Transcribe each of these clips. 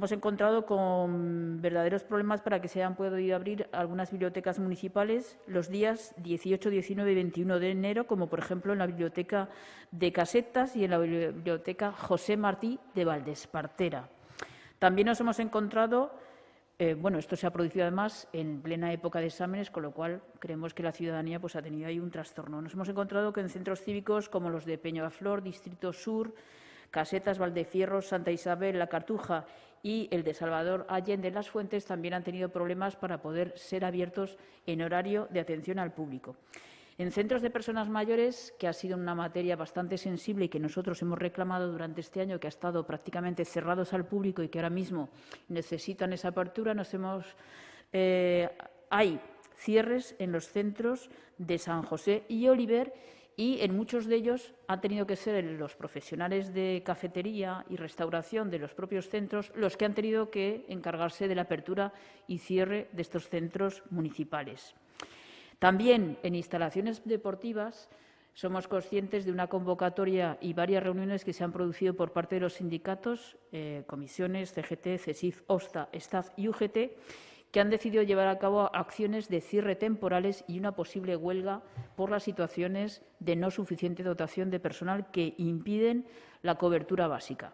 Hemos encontrado con verdaderos problemas para que se hayan podido abrir algunas bibliotecas municipales los días 18, 19 y 21 de enero, como por ejemplo en la Biblioteca de Casetas y en la Biblioteca José Martí de Valdespartera. También nos hemos encontrado, eh, bueno, esto se ha producido además en plena época de exámenes, con lo cual creemos que la ciudadanía pues, ha tenido ahí un trastorno. Nos hemos encontrado que en centros cívicos como los de Peñaflor, Distrito Sur, Casetas, Valdefierro, Santa Isabel, La Cartuja y el de Salvador Allende Las Fuentes también han tenido problemas para poder ser abiertos en horario de atención al público. En centros de personas mayores, que ha sido una materia bastante sensible y que nosotros hemos reclamado durante este año, que ha estado prácticamente cerrados al público y que ahora mismo necesitan esa apertura, nos hemos, eh, hay cierres en los centros de San José y Oliver y en muchos de ellos han tenido que ser los profesionales de cafetería y restauración de los propios centros los que han tenido que encargarse de la apertura y cierre de estos centros municipales. También en instalaciones deportivas somos conscientes de una convocatoria y varias reuniones que se han producido por parte de los sindicatos, eh, comisiones, CGT, CESIF, OSTA, STAF y UGT, que han decidido llevar a cabo acciones de cierre temporales y una posible huelga por las situaciones de no suficiente dotación de personal que impiden la cobertura básica.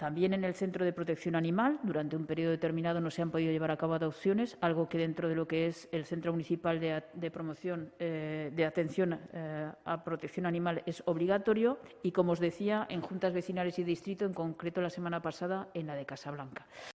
También en el Centro de Protección Animal, durante un periodo determinado no se han podido llevar a cabo adopciones, algo que dentro de lo que es el Centro Municipal de, Promoción eh, de Atención eh, a Protección Animal es obligatorio y, como os decía, en juntas vecinales y distrito, en concreto la semana pasada en la de Casablanca.